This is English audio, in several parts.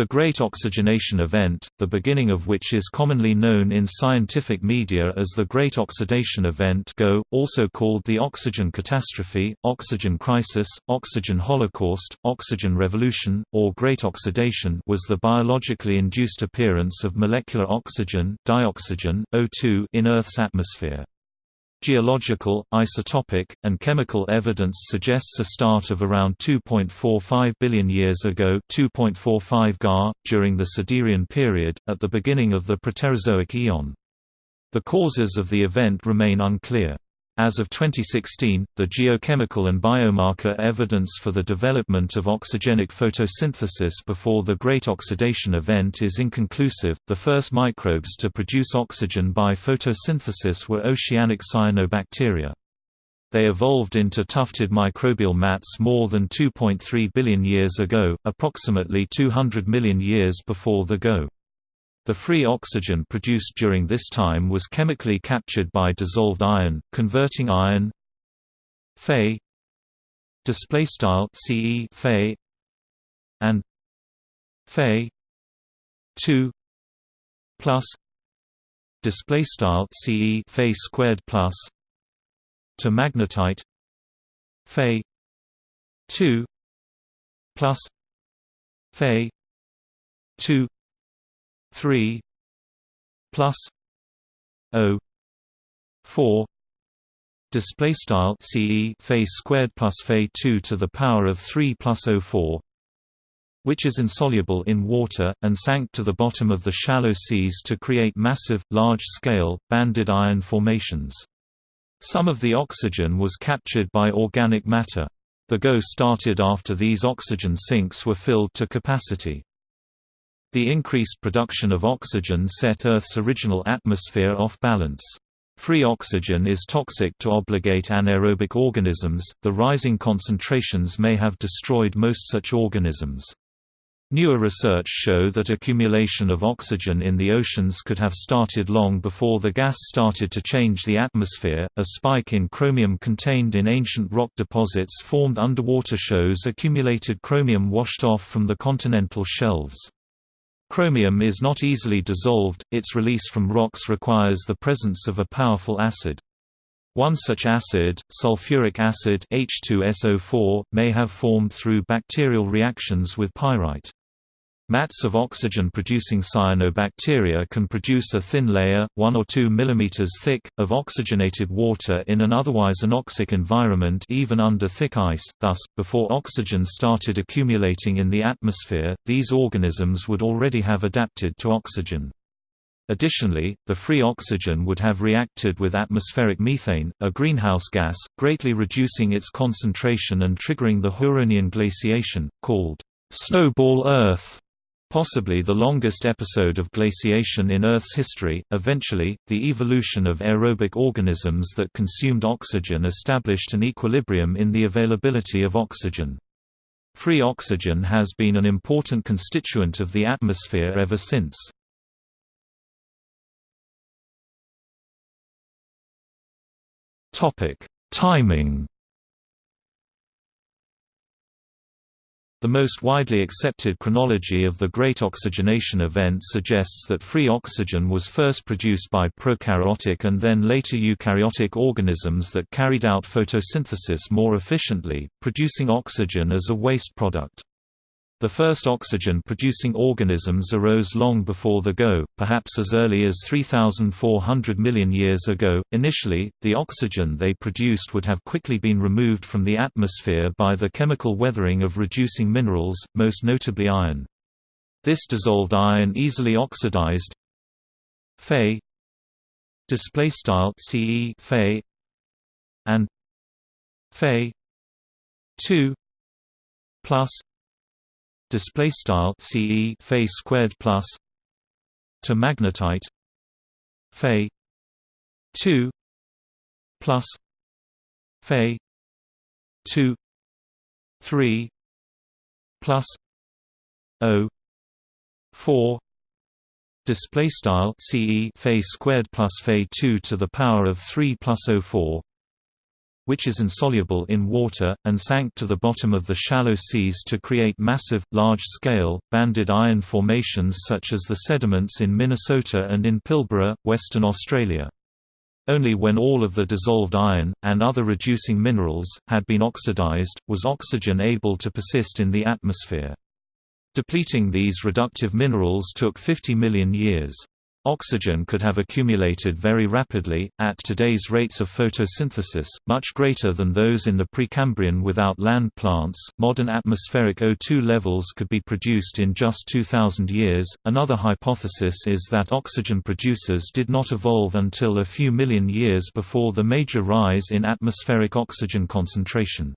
The Great Oxygenation Event, the beginning of which is commonly known in scientific media as the Great Oxidation Event GO, also called the oxygen catastrophe, oxygen crisis, oxygen holocaust, oxygen revolution, or Great Oxidation was the biologically induced appearance of molecular oxygen dioxygen, O2 in Earth's atmosphere. Geological, isotopic, and chemical evidence suggests a start of around 2.45 billion years ago 2.45 Ga, during the Siderian period, at the beginning of the Proterozoic eon. The causes of the event remain unclear. As of 2016, the geochemical and biomarker evidence for the development of oxygenic photosynthesis before the Great Oxidation Event is inconclusive. The first microbes to produce oxygen by photosynthesis were oceanic cyanobacteria. They evolved into tufted microbial mats more than 2.3 billion years ago, approximately 200 million years before the GO. The free oxygen produced during this time was chemically captured by dissolved iron, converting iron Fe display style Ce Fe and Fe 2 plus display style Ce Fe squared plus to magnetite Fe 2 plus Fe 2 3 plus O 4 display style CE Fe squared plus Fe 2 to the power of 3 plus O 4 which is insoluble in water, and sank to the bottom of the shallow seas to create massive, large-scale, banded iron formations. Some of the oxygen was captured by organic matter. The GO started after these oxygen sinks were filled to capacity. The increased production of oxygen set Earth's original atmosphere off balance. Free oxygen is toxic to obligate anaerobic organisms, the rising concentrations may have destroyed most such organisms. Newer research show that accumulation of oxygen in the oceans could have started long before the gas started to change the atmosphere. A spike in chromium contained in ancient rock deposits formed underwater shows accumulated chromium washed off from the continental shelves. Chromium is not easily dissolved, its release from rocks requires the presence of a powerful acid. One such acid, sulfuric acid H2SO4, may have formed through bacterial reactions with pyrite. Mats of oxygen-producing cyanobacteria can produce a thin layer, 1 or 2 mm thick, of oxygenated water in an otherwise anoxic environment even under thick ice, thus, before oxygen started accumulating in the atmosphere, these organisms would already have adapted to oxygen. Additionally, the free oxygen would have reacted with atmospheric methane, a greenhouse gas, greatly reducing its concentration and triggering the Huronian glaciation, called snowball Earth possibly the longest episode of glaciation in Earth's history. Eventually, the evolution of aerobic organisms that consumed oxygen established an equilibrium in the availability of oxygen. Free oxygen has been an important constituent of the atmosphere ever since. Topic: Timing The most widely accepted chronology of the Great Oxygenation Event suggests that free oxygen was first produced by prokaryotic and then later eukaryotic organisms that carried out photosynthesis more efficiently, producing oxygen as a waste product. The first oxygen-producing organisms arose long before the GO, perhaps as early as 3,400 million years ago. Initially, the oxygen they produced would have quickly been removed from the atmosphere by the chemical weathering of reducing minerals, most notably iron. This dissolved iron easily oxidized. Fe. Display style Ce Fe. And. Fe. 2 plus display style ce Fe squared plus to magnetite Fe 2 plus Fe 2 3 plus O 4 display style ce Fe squared plus Fe 2 to the power of 3 plus O 4 which is insoluble in water, and sank to the bottom of the shallow seas to create massive, large-scale, banded iron formations such as the sediments in Minnesota and in Pilbara, Western Australia. Only when all of the dissolved iron, and other reducing minerals, had been oxidized, was oxygen able to persist in the atmosphere. Depleting these reductive minerals took 50 million years. Oxygen could have accumulated very rapidly, at today's rates of photosynthesis, much greater than those in the Precambrian without land plants. Modern atmospheric O2 levels could be produced in just 2000 years. Another hypothesis is that oxygen producers did not evolve until a few million years before the major rise in atmospheric oxygen concentration.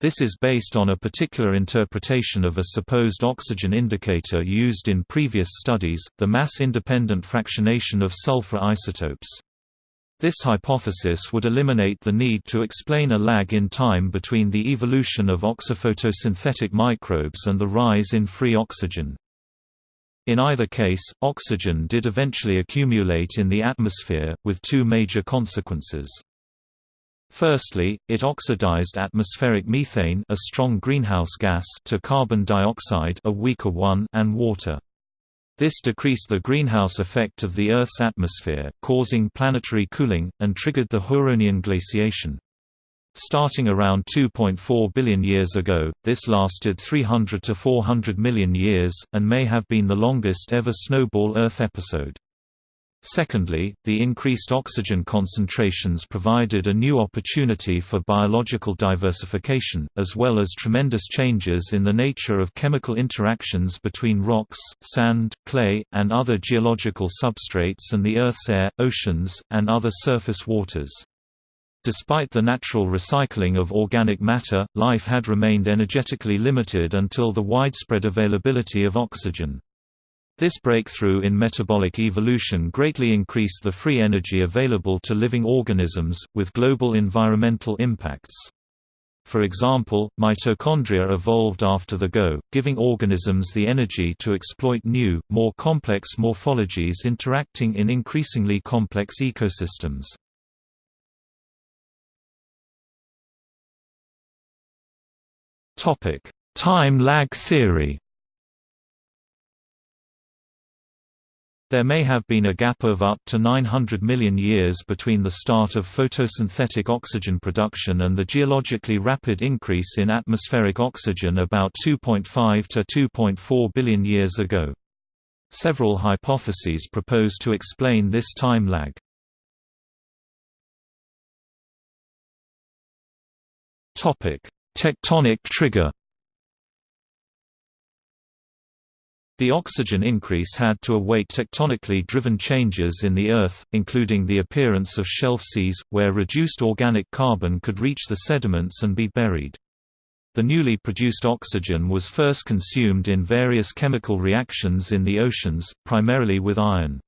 This is based on a particular interpretation of a supposed oxygen indicator used in previous studies, the mass-independent fractionation of sulfur isotopes. This hypothesis would eliminate the need to explain a lag in time between the evolution of oxyphotosynthetic microbes and the rise in free oxygen. In either case, oxygen did eventually accumulate in the atmosphere, with two major consequences. Firstly, it oxidized atmospheric methane a strong greenhouse gas to carbon dioxide a weaker one and water. This decreased the greenhouse effect of the Earth's atmosphere, causing planetary cooling, and triggered the Huronian glaciation. Starting around 2.4 billion years ago, this lasted 300 to 400 million years, and may have been the longest ever snowball Earth episode. Secondly, the increased oxygen concentrations provided a new opportunity for biological diversification, as well as tremendous changes in the nature of chemical interactions between rocks, sand, clay, and other geological substrates and the Earth's air, oceans, and other surface waters. Despite the natural recycling of organic matter, life had remained energetically limited until the widespread availability of oxygen. This breakthrough in metabolic evolution greatly increased the free energy available to living organisms, with global environmental impacts. For example, mitochondria evolved after the GO, giving organisms the energy to exploit new, more complex morphologies interacting in increasingly complex ecosystems. Time lag theory There may have been a gap of up to 900 million years between the start of photosynthetic oxygen production and the geologically rapid increase in atmospheric oxygen about 2.5 to 2.4 billion years ago. Several hypotheses propose to explain this time lag. Tectonic trigger The oxygen increase had to await tectonically driven changes in the Earth, including the appearance of shelf seas, where reduced organic carbon could reach the sediments and be buried. The newly produced oxygen was first consumed in various chemical reactions in the oceans, primarily with iron.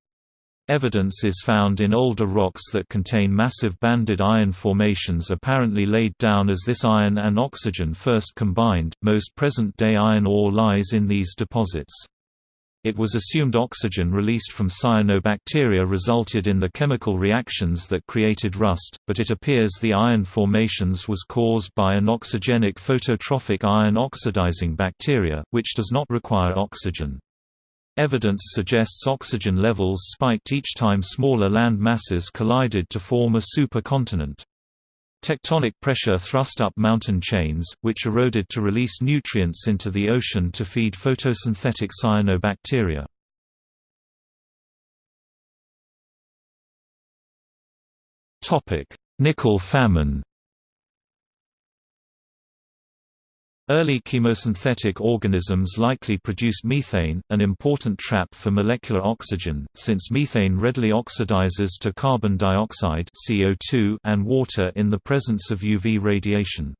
Evidence is found in older rocks that contain massive banded iron formations apparently laid down as this iron and oxygen first combined. Most present day iron ore lies in these deposits. It was assumed oxygen released from cyanobacteria resulted in the chemical reactions that created rust, but it appears the iron formations was caused by anoxygenic phototrophic iron oxidizing bacteria, which does not require oxygen. Evidence suggests oxygen levels spiked each time smaller land masses collided to form a supercontinent. Tectonic pressure thrust up mountain chains, which eroded to release nutrients into the ocean to feed photosynthetic cyanobacteria. Nickel famine Early chemosynthetic organisms likely produced methane, an important trap for molecular oxygen, since methane readily oxidizes to carbon dioxide CO2 and water in the presence of UV radiation.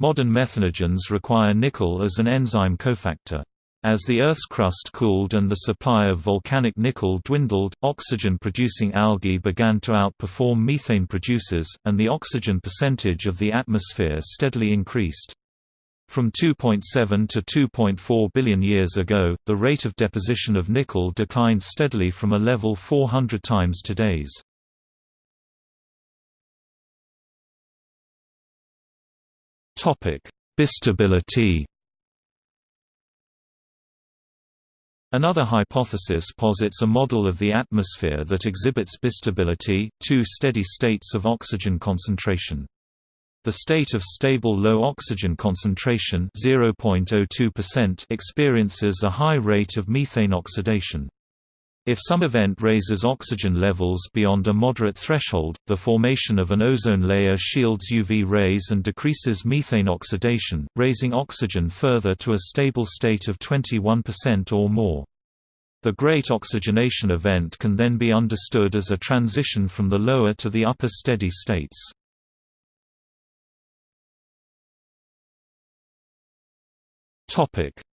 Modern methanogens require nickel as an enzyme cofactor. As the Earth's crust cooled and the supply of volcanic nickel dwindled, oxygen-producing algae began to outperform methane producers, and the oxygen percentage of the atmosphere steadily increased. From 2.7 to 2.4 billion years ago, the rate of deposition of nickel declined steadily from a level 400 times today's. Bistability Another hypothesis posits a model of the atmosphere that exhibits bistability, two steady states of oxygen concentration. The state of stable low oxygen concentration experiences a high rate of methane oxidation. If some event raises oxygen levels beyond a moderate threshold, the formation of an ozone layer shields UV rays and decreases methane oxidation, raising oxygen further to a stable state of 21% or more. The Great Oxygenation Event can then be understood as a transition from the lower to the upper steady states.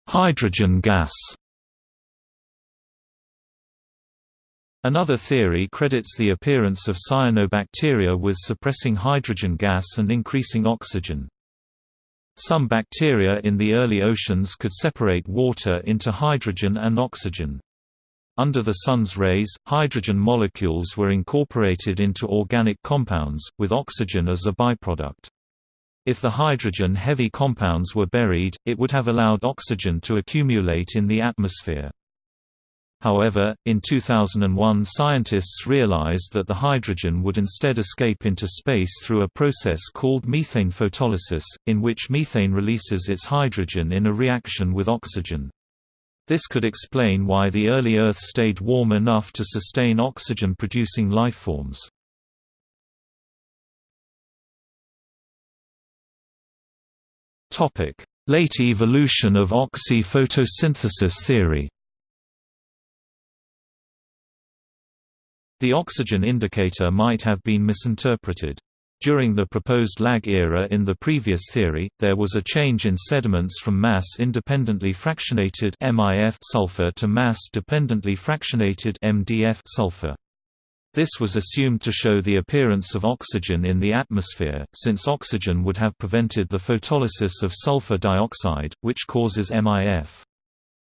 Hydrogen gas Another theory credits the appearance of cyanobacteria with suppressing hydrogen gas and increasing oxygen. Some bacteria in the early oceans could separate water into hydrogen and oxygen. Under the sun's rays, hydrogen molecules were incorporated into organic compounds, with oxygen as a byproduct. If the hydrogen-heavy compounds were buried, it would have allowed oxygen to accumulate in the atmosphere. However, in 2001 scientists realized that the hydrogen would instead escape into space through a process called methane photolysis, in which methane releases its hydrogen in a reaction with oxygen. This could explain why the early Earth stayed warm enough to sustain oxygen-producing lifeforms. Late evolution of oxy-photosynthesis theory The oxygen indicator might have been misinterpreted. During the proposed lag era in the previous theory, there was a change in sediments from mass-independently fractionated sulfur to mass-dependently fractionated MDF sulfur. This was assumed to show the appearance of oxygen in the atmosphere, since oxygen would have prevented the photolysis of sulfur dioxide, which causes MIF.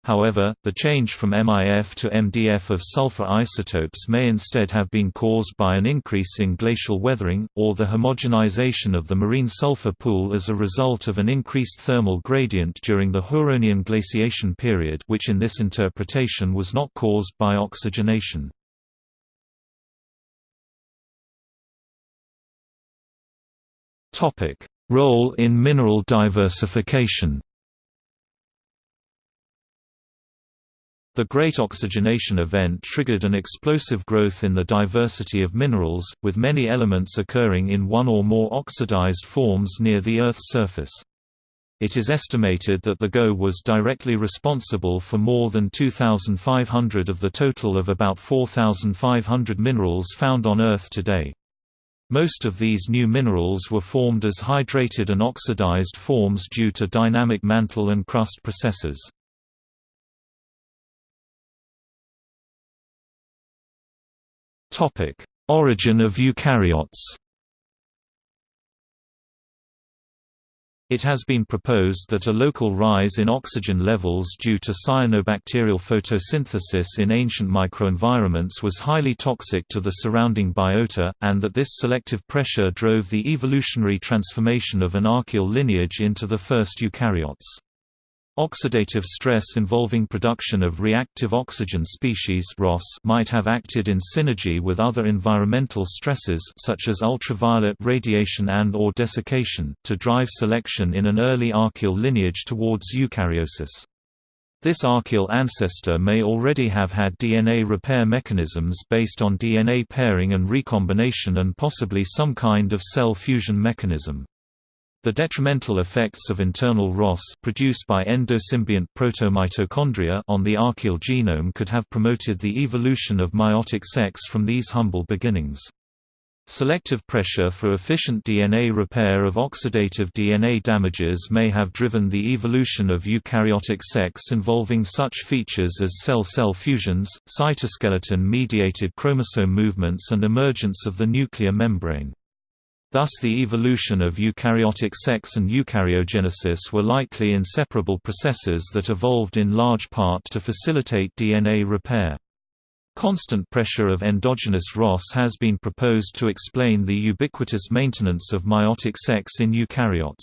However, the change from MIF to MDF of sulfur isotopes may instead have been caused by an increase in glacial weathering, or the homogenization of the marine sulfur pool as a result of an increased thermal gradient during the Huronian glaciation period which in this interpretation was not caused by oxygenation. Role in mineral diversification The Great Oxygenation Event triggered an explosive growth in the diversity of minerals, with many elements occurring in one or more oxidized forms near the Earth's surface. It is estimated that the GO was directly responsible for more than 2,500 of the total of about 4,500 minerals found on Earth today. Most of these new minerals were formed as hydrated and oxidized forms due to dynamic mantle and crust processes. Origin of eukaryotes. It has been proposed that a local rise in oxygen levels due to cyanobacterial photosynthesis in ancient microenvironments was highly toxic to the surrounding biota, and that this selective pressure drove the evolutionary transformation of an archaeal lineage into the first eukaryotes. Oxidative stress involving production of reactive oxygen species might have acted in synergy with other environmental stresses such as ultraviolet radiation and or desiccation, to drive selection in an early archaeal lineage towards eukaryosis. This archaeal ancestor may already have had DNA repair mechanisms based on DNA pairing and recombination and possibly some kind of cell fusion mechanism. The detrimental effects of internal ROS produced by endosymbiont protomitochondria on the archaeal genome could have promoted the evolution of meiotic sex from these humble beginnings. Selective pressure for efficient DNA repair of oxidative DNA damages may have driven the evolution of eukaryotic sex involving such features as cell-cell fusions, cytoskeleton-mediated chromosome movements and emergence of the nuclear membrane. Thus the evolution of eukaryotic sex and eukaryogenesis were likely inseparable processes that evolved in large part to facilitate DNA repair. Constant pressure of endogenous ROS has been proposed to explain the ubiquitous maintenance of meiotic sex in eukaryotes.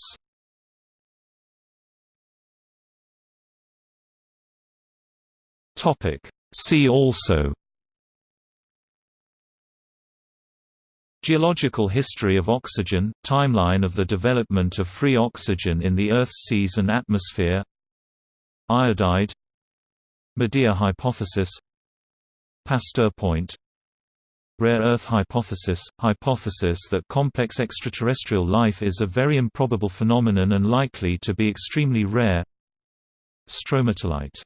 See also Geological history of oxygen – Timeline of the development of free oxygen in the Earth's seas and atmosphere Iodide Medea hypothesis Pasteur point Rare Earth hypothesis – hypothesis that complex extraterrestrial life is a very improbable phenomenon and likely to be extremely rare Stromatolite